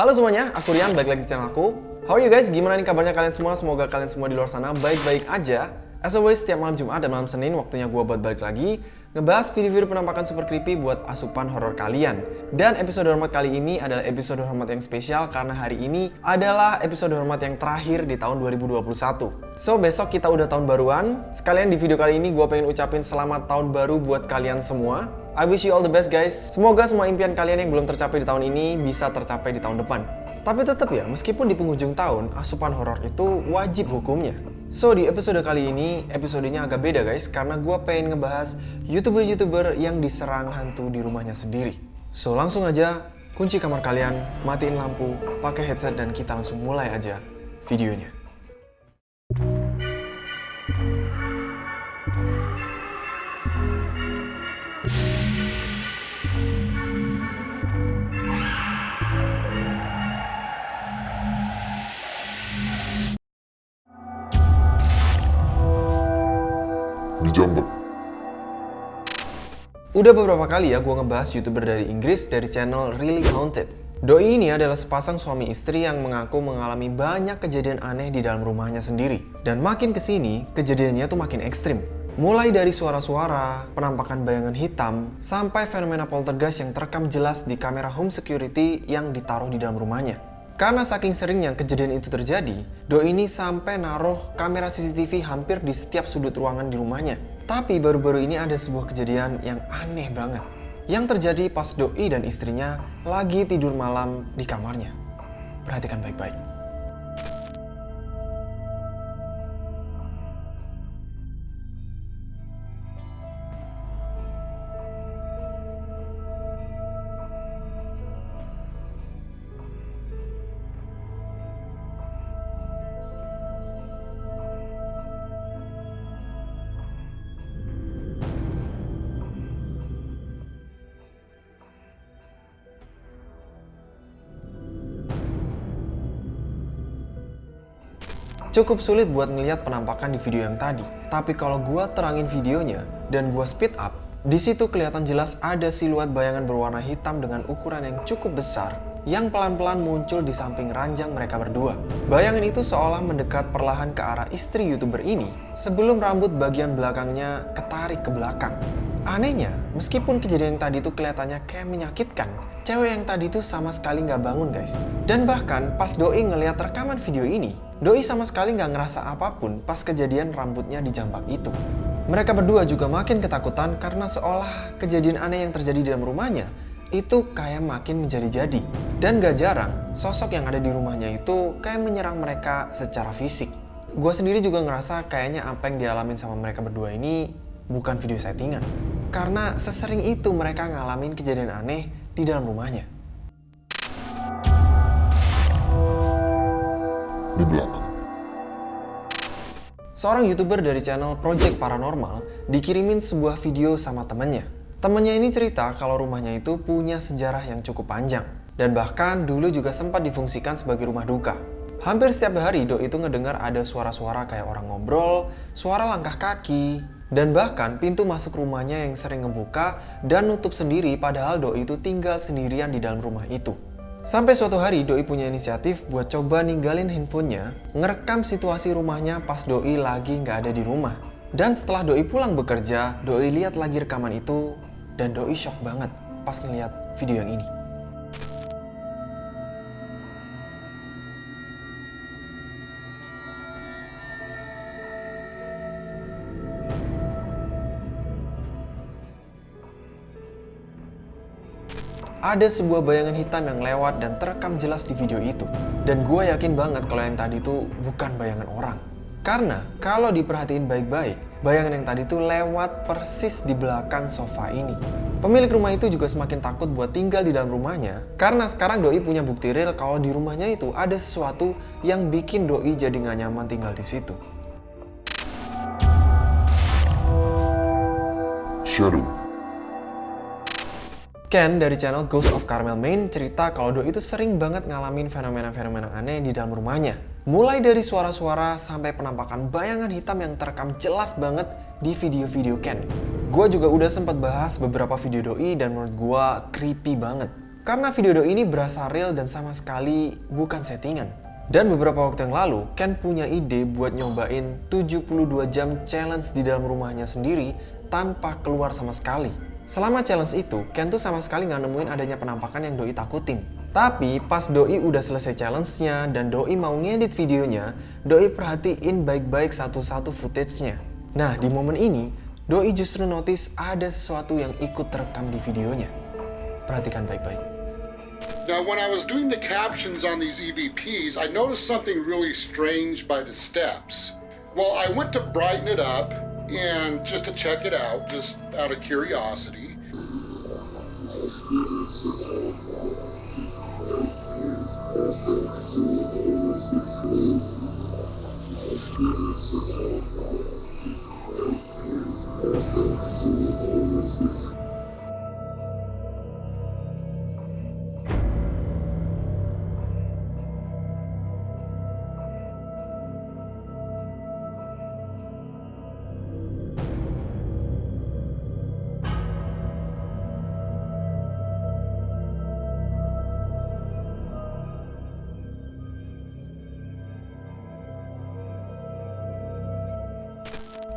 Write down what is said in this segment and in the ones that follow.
Halo semuanya, aku Rian, balik lagi di channel aku. How are you guys? Gimana nih kabarnya kalian semua? Semoga kalian semua di luar sana baik-baik aja. As always, setiap malam Jumat dan malam Senin waktunya gue buat balik lagi ngebahas video-video penampakan super creepy buat asupan horor kalian. Dan episode hormat kali ini adalah episode hormat yang spesial karena hari ini adalah episode hormat yang terakhir di tahun 2021. So, besok kita udah tahun baruan. Sekalian di video kali ini gue pengen ucapin selamat tahun baru buat kalian semua. I wish you all the best guys. Semoga semua impian kalian yang belum tercapai di tahun ini bisa tercapai di tahun depan. Tapi tetap ya, meskipun di penghujung tahun, asupan horor itu wajib hukumnya. So, di episode kali ini, episodenya agak beda guys, karena gue pengen ngebahas YouTuber-YouTuber yang diserang hantu di rumahnya sendiri. So, langsung aja, kunci kamar kalian, matiin lampu, pakai headset, dan kita langsung mulai aja videonya. Udah beberapa kali ya gue ngebahas youtuber dari Inggris dari channel Really Haunted. Doi ini adalah sepasang suami istri yang mengaku mengalami banyak kejadian aneh di dalam rumahnya sendiri. Dan makin ke sini, kejadiannya tuh makin ekstrim. Mulai dari suara-suara, penampakan bayangan hitam, sampai fenomena poltergeist yang terekam jelas di kamera home security yang ditaruh di dalam rumahnya. Karena saking seringnya kejadian itu terjadi, Do ini sampai naruh kamera CCTV hampir di setiap sudut ruangan di rumahnya. Tapi baru-baru ini ada sebuah kejadian yang aneh banget. Yang terjadi pas Doi dan istrinya lagi tidur malam di kamarnya. Perhatikan baik-baik. Cukup sulit buat ngelihat penampakan di video yang tadi. Tapi kalau gua terangin videonya dan gua speed up, di situ kelihatan jelas ada siluet bayangan berwarna hitam dengan ukuran yang cukup besar yang pelan-pelan muncul di samping ranjang mereka berdua. Bayangan itu seolah mendekat perlahan ke arah istri youtuber ini sebelum rambut bagian belakangnya ketarik ke belakang. Anehnya, meskipun kejadian yang tadi itu kelihatannya kayak menyakitkan, cewek yang tadi itu sama sekali nggak bangun guys. Dan bahkan pas Doi ngeliat rekaman video ini, Doi sama sekali nggak ngerasa apa pun pas kejadian rambutnya dijambak itu. Mereka berdua juga makin ketakutan karena seolah kejadian aneh yang terjadi di dalam rumahnya itu kayak makin menjadi-jadi. Dan gak jarang, sosok yang ada di rumahnya itu kayak menyerang mereka secara fisik. Gue sendiri juga ngerasa kayaknya apa yang dialamin sama mereka berdua ini bukan video settingan. Karena sesering itu mereka ngalamin kejadian aneh di dalam rumahnya. Di belakang. Seorang youtuber dari channel Project Paranormal dikirimin sebuah video sama temennya. Temennya ini cerita kalau rumahnya itu punya sejarah yang cukup panjang. Dan bahkan dulu juga sempat difungsikan sebagai rumah duka. Hampir setiap hari Do itu ngedengar ada suara-suara kayak orang ngobrol, suara langkah kaki, dan bahkan pintu masuk rumahnya yang sering ngebuka dan nutup sendiri padahal Do itu tinggal sendirian di dalam rumah itu. Sampai suatu hari Doi punya inisiatif buat coba ninggalin handphonenya, ngerekam situasi rumahnya pas Doi lagi nggak ada di rumah. Dan setelah Doi pulang bekerja, Doi lihat lagi rekaman itu, dan Doi shock banget pas ngeliat video yang ini. Ada sebuah bayangan hitam yang lewat dan terekam jelas di video itu. Dan gue yakin banget kalau yang tadi itu bukan bayangan orang. Karena kalau diperhatiin baik-baik, bayangan yang tadi itu lewat persis di belakang sofa ini. Pemilik rumah itu juga semakin takut buat tinggal di dalam rumahnya karena sekarang Doi punya bukti real kalau di rumahnya itu ada sesuatu yang bikin Doi jadi gak nyaman tinggal di situ. Shadow Ken dari channel Ghost of Carmel Main cerita kalau Do itu sering banget ngalamin fenomena-fenomena aneh di dalam rumahnya. Mulai dari suara-suara sampai penampakan bayangan hitam yang terekam jelas banget di video-video Ken. Gue juga udah sempat bahas beberapa video Doi dan menurut gue creepy banget. Karena video Doi ini berasa real dan sama sekali bukan settingan. Dan beberapa waktu yang lalu, Ken punya ide buat nyobain 72 jam challenge di dalam rumahnya sendiri tanpa keluar sama sekali. Selama challenge itu, Ken tuh sama sekali nggak nemuin adanya penampakan yang Doi takutin. Tapi pas Doi udah selesai challenge-nya dan Doi mau ngedit videonya, Doi perhatiin baik-baik satu-satu footage-nya. Nah, di momen ini, Doi justru notice ada sesuatu yang ikut terekam di videonya. Perhatikan baik-baik. Now, when I was doing the captions on these EVPs, I noticed something really strange by the steps. Well, I went to brighten it up and just to check it out, just out of curiosity.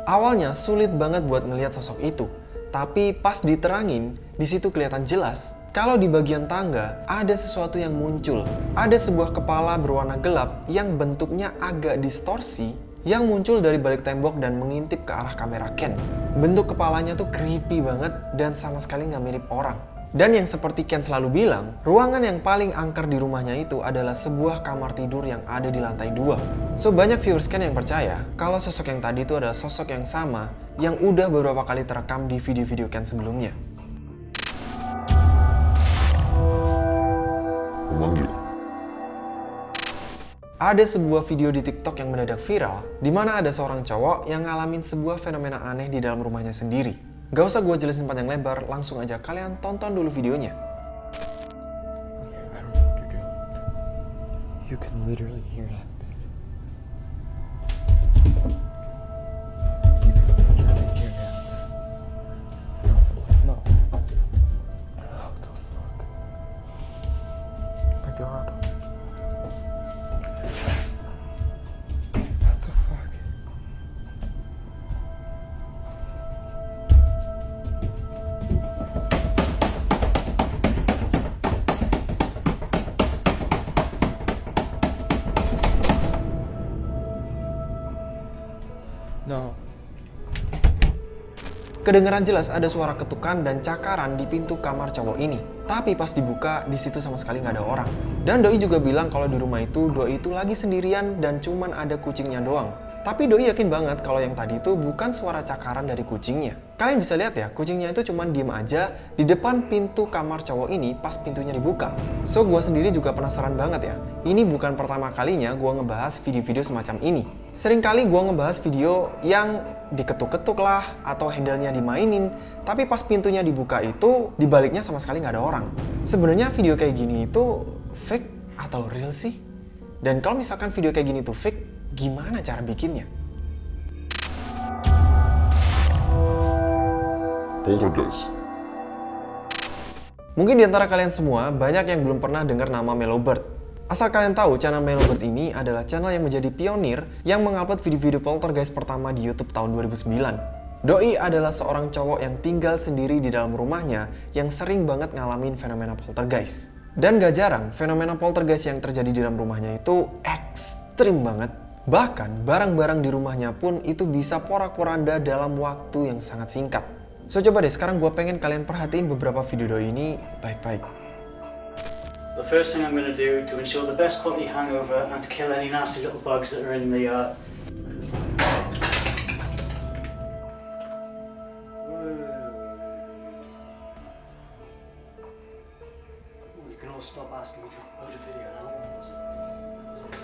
Awalnya sulit banget buat ngelihat sosok itu, tapi pas diterangin, di situ kelihatan jelas kalau di bagian tangga ada sesuatu yang muncul. Ada sebuah kepala berwarna gelap yang bentuknya agak distorsi yang muncul dari balik tembok dan mengintip ke arah kamera Ken. Bentuk kepalanya tuh creepy banget dan sama sekali nggak mirip orang. Dan yang seperti Ken selalu bilang, ruangan yang paling angker di rumahnya itu adalah sebuah kamar tidur yang ada di lantai dua. So banyak viewers Ken yang percaya kalau sosok yang tadi itu adalah sosok yang sama yang udah beberapa kali terekam di video-video Ken sebelumnya. Memanggil. Ada sebuah video di TikTok yang mendadak viral, di mana ada seorang cowok yang ngalamin sebuah fenomena aneh di dalam rumahnya sendiri. Gak usah gue jelasin panjang lebar, langsung aja kalian tonton dulu videonya. You can literally hear that No. Kedengeran jelas ada suara ketukan dan cakaran di pintu kamar cowok ini. Tapi pas dibuka, di situ sama sekali nggak ada orang. Dan Doi juga bilang kalau di rumah itu Doi itu lagi sendirian dan cuman ada kucingnya doang. Tapi Doi yakin banget kalau yang tadi itu bukan suara cakaran dari kucingnya. Kalian bisa lihat ya, kucingnya itu cuman diem aja di depan pintu kamar cowok ini pas pintunya dibuka. So, gue sendiri juga penasaran banget ya. Ini bukan pertama kalinya gue ngebahas video-video semacam ini. Seringkali gue ngebahas video yang diketuk-ketuk lah atau handle-nya dimainin, tapi pas pintunya dibuka itu dibaliknya sama sekali nggak ada orang. Sebenarnya video kayak gini itu fake atau real sih? Dan kalau misalkan video kayak gini tuh fake, gimana cara bikinnya? Poltergeist. Mungkin di antara kalian semua banyak yang belum pernah dengar nama Mellowbird. Asal kalian tahu, channel Mellowbird ini adalah channel yang menjadi pionir yang mengupload video-video poltergeist pertama di YouTube tahun 2009. Doi adalah seorang cowok yang tinggal sendiri di dalam rumahnya yang sering banget ngalamin fenomena poltergeist. Dan gak jarang, fenomena poltergeist yang terjadi di dalam rumahnya itu ekstrim banget. Bahkan, barang-barang di rumahnya pun itu bisa porak-poranda dalam waktu yang sangat singkat. So coba deh sekarang gue pengen kalian perhatiin beberapa video Doi ini baik-baik. The first thing I'm going to do to ensure the best quality hangover and to kill any nasty little bugs that are in the uh, You can all stop asking me to upload a video now. What was it? What was this?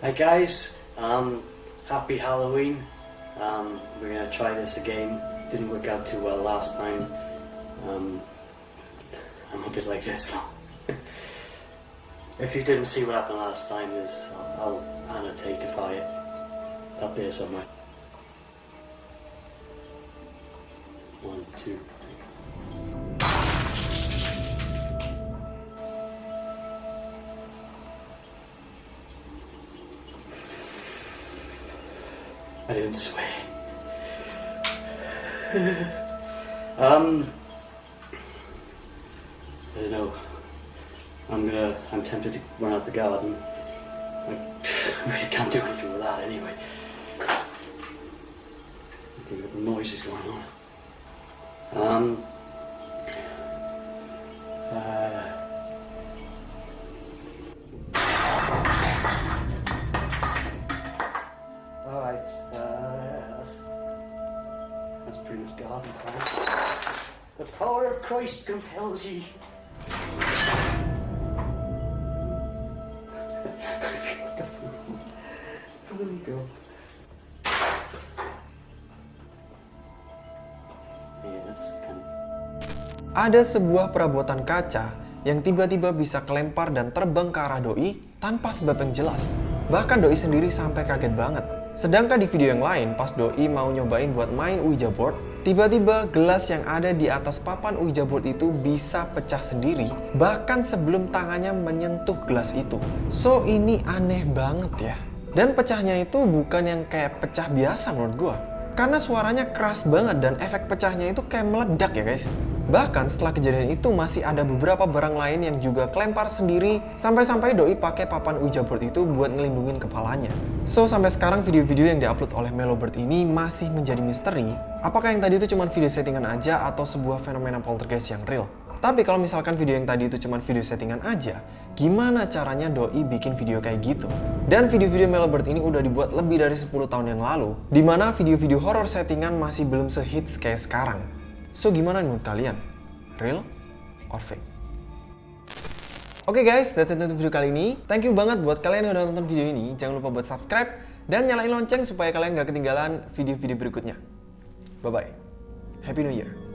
Hi guys, um, happy Halloween. Um, we're gonna try this again. Didn't work out too well last time. Um, like this long. if you didn't see what happened last time, is I'll, I'll annotateify it up there somewhere. One, two, I didn't swear. um... I don't know. I'm gonna. I'm tempted to run out the garden. I really can't do anything with that anyway. What noise is going on? Um. Uh, Alright, uh, that's pretty much garden time. The power of Christ compels ye. Ada sebuah perabotan kaca yang tiba-tiba bisa kelempar dan terbang ke arah doi tanpa sebab yang jelas. Bahkan doi sendiri sampai kaget banget. Sedangkan di video yang lain, pas doi mau nyobain buat main Ouija board, tiba-tiba gelas yang ada di atas papan Ouija board itu bisa pecah sendiri, bahkan sebelum tangannya menyentuh gelas itu. So, ini aneh banget ya. Dan pecahnya itu bukan yang kayak pecah biasa menurut gua. Karena suaranya keras banget dan efek pecahnya itu kayak meledak ya guys. Bahkan setelah kejadian itu masih ada beberapa barang lain yang juga kelempar sendiri sampai-sampai doi pakai papan Ouija board itu buat ngelindungin kepalanya. So sampai sekarang video-video yang diupload oleh Melobird ini masih menjadi misteri. Apakah yang tadi itu cuma video settingan aja atau sebuah fenomena poltergeist yang real? Tapi kalau misalkan video yang tadi itu cuma video settingan aja, gimana caranya doi bikin video kayak gitu? Dan video-video Melobird ini udah dibuat lebih dari 10 tahun yang lalu, di mana video-video horror settingan masih belum sehits kayak sekarang. So gimana menurut kalian? Real or fake? Oke guys, that's it untuk video kali ini. Thank you banget buat kalian yang udah nonton video ini. Jangan lupa buat subscribe dan nyalain lonceng supaya kalian gak ketinggalan video-video berikutnya. Bye-bye. Happy New Year.